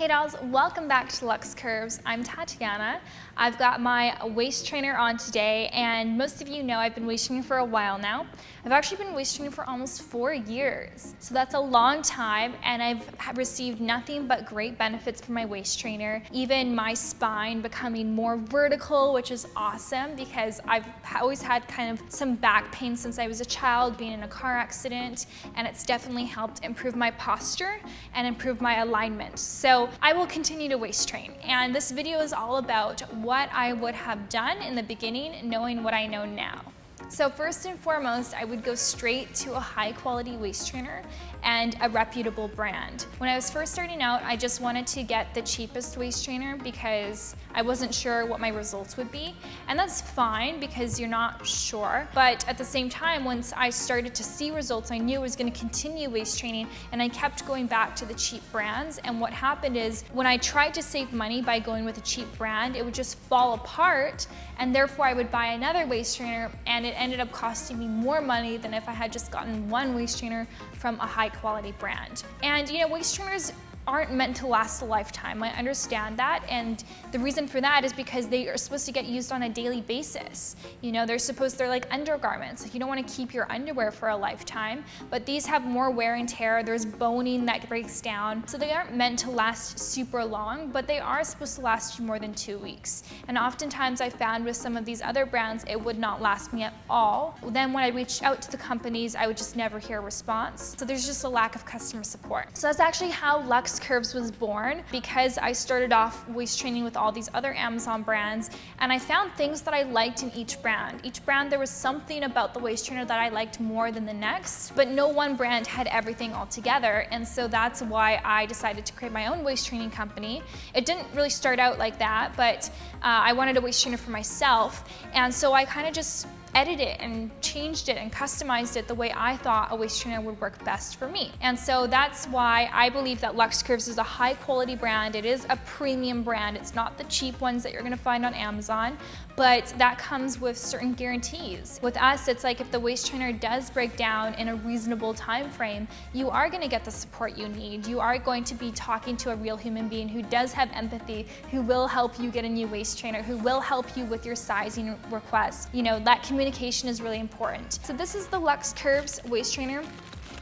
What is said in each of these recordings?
Hey dolls, welcome back to Lux Curves. I'm Tatiana. I've got my waist trainer on today and most of you know I've been waist training for a while now. I've actually been waist training for almost four years. So that's a long time and I've received nothing but great benefits from my waist trainer. Even my spine becoming more vertical, which is awesome because I've always had kind of some back pain since I was a child being in a car accident and it's definitely helped improve my posture and improve my alignment. So I will continue to waist train. And this video is all about what I would have done in the beginning knowing what I know now. So first and foremost, I would go straight to a high quality waist trainer and a reputable brand. When I was first starting out, I just wanted to get the cheapest waist trainer because I wasn't sure what my results would be. And that's fine because you're not sure. But at the same time, once I started to see results, I knew I was gonna continue waist training and I kept going back to the cheap brands. And what happened is when I tried to save money by going with a cheap brand, it would just fall apart and therefore I would buy another waist trainer and it ended up costing me more money than if I had just gotten one waist trainer from a high quality brand. And you know, waist trainers aren't meant to last a lifetime. I understand that and the reason for that is because they are supposed to get used on a daily basis. You know, they're supposed, they're like undergarments. You don't want to keep your underwear for a lifetime, but these have more wear and tear. There's boning that breaks down. So they aren't meant to last super long, but they are supposed to last you more than two weeks. And oftentimes I found with some of these other brands, it would not last me at all. Then when I reached out to the companies, I would just never hear a response. So there's just a lack of customer support. So that's actually how Lux Curves was born because I started off waist training with all these other Amazon brands and I found things that I liked in each brand. Each brand, there was something about the waist trainer that I liked more than the next, but no one brand had everything all together. And so that's why I decided to create my own waist training company. It didn't really start out like that, but uh, I wanted a waist trainer for myself. And so I kind of just edit it and changed it and customized it the way I thought a waist trainer would work best for me. And so that's why I believe that Lux Curves is a high quality brand. It is a premium brand. It's not the cheap ones that you're gonna find on Amazon, but that comes with certain guarantees. With us, it's like if the waist trainer does break down in a reasonable time frame, you are gonna get the support you need. You are going to be talking to a real human being who does have empathy, who will help you get a new waist trainer, who will help you with your sizing request. You know, that community communication is really important. So this is the Lux Curves waist trainer.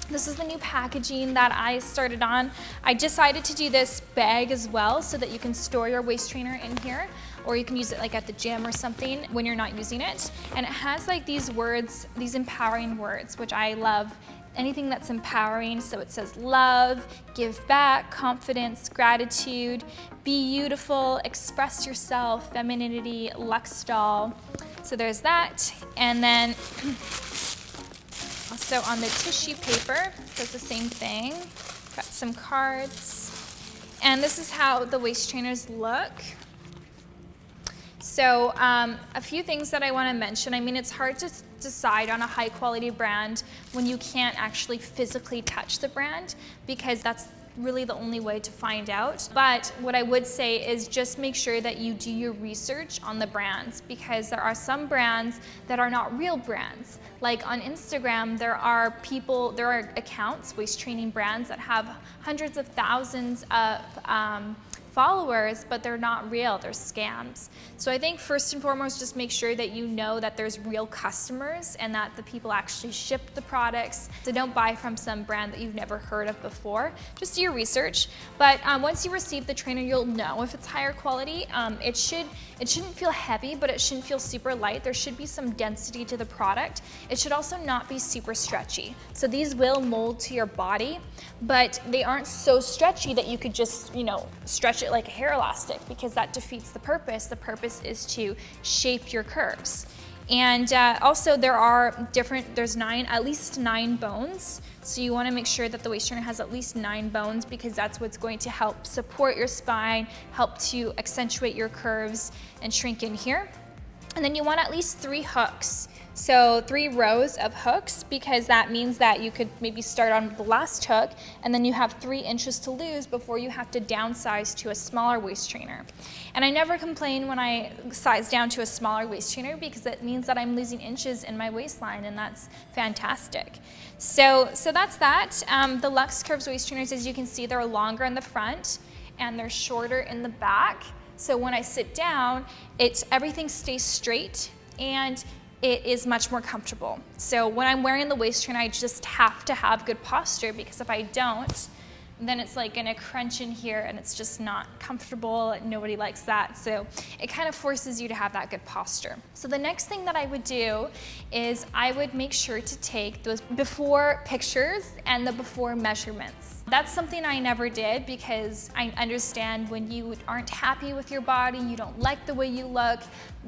This is the new packaging that I started on. I decided to do this bag as well so that you can store your waist trainer in here or you can use it like at the gym or something when you're not using it. And it has like these words, these empowering words, which I love anything that's empowering. So it says love, give back, confidence, gratitude, be beautiful, express yourself, femininity, Lux doll. So there's that. And then also on the tissue paper, does the same thing. Got some cards. And this is how the waist trainers look. So um, a few things that I want to mention. I mean, it's hard to decide on a high quality brand when you can't actually physically touch the brand because that's really the only way to find out. But what I would say is just make sure that you do your research on the brands because there are some brands that are not real brands. Like on Instagram, there are people, there are accounts, waist training brands that have hundreds of thousands of um, followers, but they're not real, they're scams. So I think first and foremost, just make sure that you know that there's real customers and that the people actually ship the products. So don't buy from some brand that you've never heard of before. Just do your research. But um, once you receive the trainer, you'll know if it's higher quality. Um, it, should, it shouldn't feel heavy, but it shouldn't feel super light. There should be some density to the product. It should also not be super stretchy. So these will mold to your body, but they aren't so stretchy that you could just, you know, stretch it it like a hair elastic because that defeats the purpose. The purpose is to shape your curves. And uh, also there are different, there's nine, at least nine bones. So you wanna make sure that the waist trainer has at least nine bones because that's what's going to help support your spine, help to accentuate your curves and shrink in here. And then you want at least three hooks. So three rows of hooks because that means that you could maybe start on the last hook and then you have three inches to lose before you have to downsize to a smaller waist trainer. And I never complain when I size down to a smaller waist trainer because it means that I'm losing inches in my waistline and that's fantastic. So, so that's that. Um, the Lux Curves waist trainers, as you can see, they're longer in the front and they're shorter in the back. So when I sit down, it's everything stays straight and it is much more comfortable. So when I'm wearing the waist trainer, I just have to have good posture because if I don't, then it's like gonna crunch in here and it's just not comfortable. And nobody likes that. So it kind of forces you to have that good posture. So the next thing that I would do is I would make sure to take those before pictures and the before measurements. That's something I never did because I understand when you aren't happy with your body, you don't like the way you look,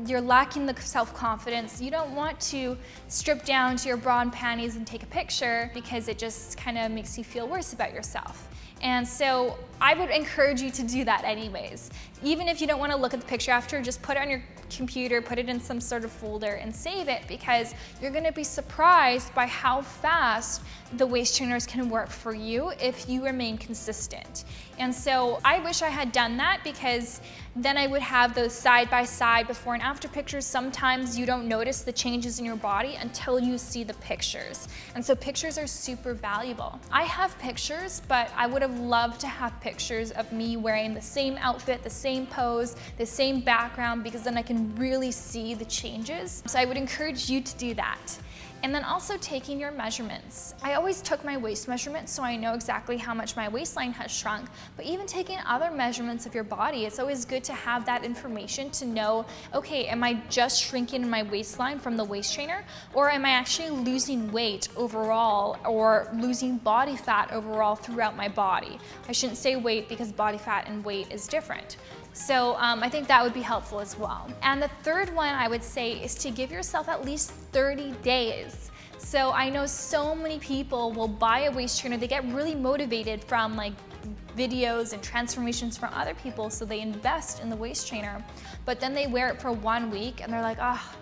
you're lacking the self-confidence, you don't want to strip down to your bra and panties and take a picture because it just kind of makes you feel worse about yourself. And so I would encourage you to do that anyways. Even if you don't want to look at the picture after, just put it on your computer, put it in some sort of folder and save it because you're going to be surprised by how fast the waist trainers can work for you if you remain consistent. And so I wish I had done that because then I would have those side by side before and after pictures. Sometimes you don't notice the changes in your body until you see the pictures. And so pictures are super valuable. I have pictures, but I would have loved to have pictures of me wearing the same outfit, the same pose, the same background, because then I can really see the changes. So I would encourage you to do that. And then also taking your measurements. I always took my waist measurements so I know exactly how much my waistline has shrunk, but even taking other measurements of your body, it's always good to have that information to know, okay, am I just shrinking my waistline from the waist trainer or am I actually losing weight overall or losing body fat overall throughout my body? I shouldn't say weight because body fat and weight is different. So um, I think that would be helpful as well. And the third one I would say is to give yourself at least 30 days. So I know so many people will buy a waist trainer, they get really motivated from like videos and transformations from other people, so they invest in the waist trainer, but then they wear it for one week and they're like, ah, oh,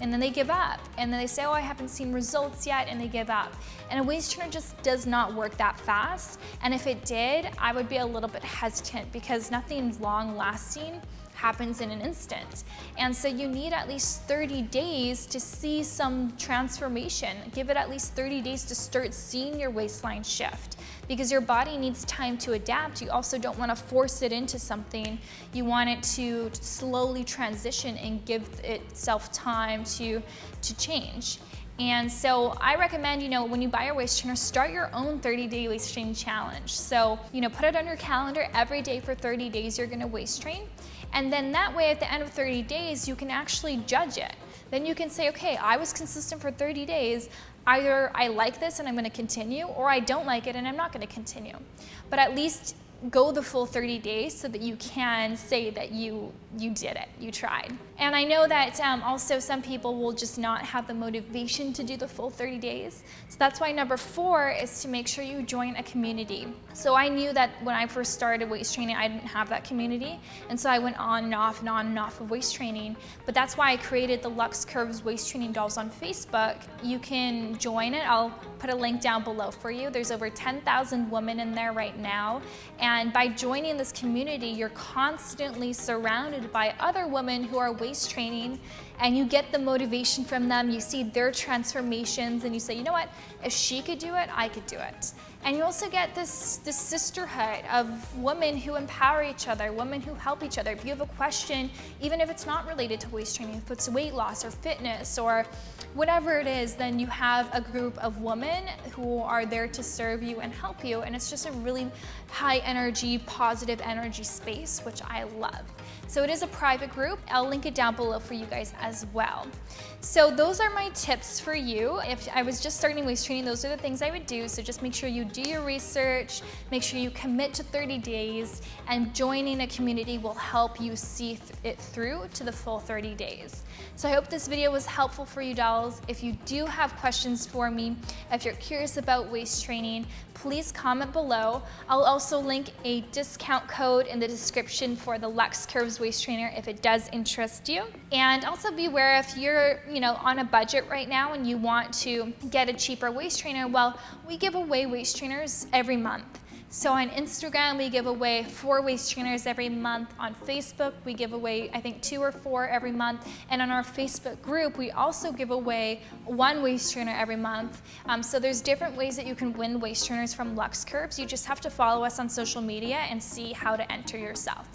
and then they give up. And then they say, oh, I haven't seen results yet, and they give up. And a waist trainer just does not work that fast. And if it did, I would be a little bit hesitant because nothing long lasting happens in an instant. And so you need at least 30 days to see some transformation. Give it at least 30 days to start seeing your waistline shift because your body needs time to adapt. You also don't want to force it into something. You want it to slowly transition and give itself time to, to change. And so I recommend, you know, when you buy your waist trainer, start your own 30 day waist train challenge. So, you know, put it on your calendar every day for 30 days, you're gonna waist train. And then that way at the end of 30 days, you can actually judge it. Then you can say, okay, I was consistent for 30 days. Either I like this and I'm gonna continue, or I don't like it and I'm not gonna continue. But at least go the full 30 days so that you can say that you, you did it, you tried. And I know that um, also some people will just not have the motivation to do the full 30 days. So that's why number four is to make sure you join a community. So I knew that when I first started waist training, I didn't have that community. And so I went on and off and on and off of waist training. But that's why I created the Lux Curves Waist Training Dolls on Facebook. You can join it. I'll put a link down below for you. There's over 10,000 women in there right now. And and by joining this community, you're constantly surrounded by other women who are waist training and you get the motivation from them. You see their transformations and you say, you know what, if she could do it, I could do it. And you also get this, this sisterhood of women who empower each other, women who help each other. If you have a question, even if it's not related to waist training, if it's weight loss or fitness or whatever it is, then you have a group of women who are there to serve you and help you. And it's just a really high energy, positive energy space, which I love. So it is a private group. I'll link it down below for you guys as well. So those are my tips for you. If I was just starting waist training, those are the things I would do. So just make sure you do your research, make sure you commit to 30 days, and joining a community will help you see it through to the full 30 days. So I hope this video was helpful for you dolls. If you do have questions for me, if you're curious about waist training, please comment below. I'll also link a discount code in the description for the Lux Curves Waist Trainer if it does interest you. And also be aware if you're you know, on a budget right now and you want to get a cheaper waist trainer, well, we give away waist trainers every month. So on Instagram, we give away four waist trainers every month. On Facebook, we give away, I think, two or four every month. And on our Facebook group, we also give away one waist trainer every month. Um, so there's different ways that you can win waist trainers from Lux Curves. You just have to follow us on social media and see how to enter yourself.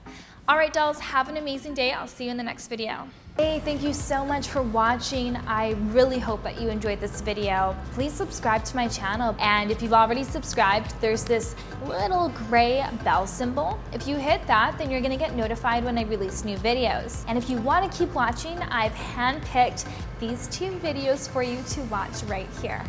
All right, dolls, have an amazing day. I'll see you in the next video. Hey, thank you so much for watching. I really hope that you enjoyed this video. Please subscribe to my channel. And if you've already subscribed, there's this little gray bell symbol. If you hit that, then you're gonna get notified when I release new videos. And if you wanna keep watching, I've handpicked these two videos for you to watch right here.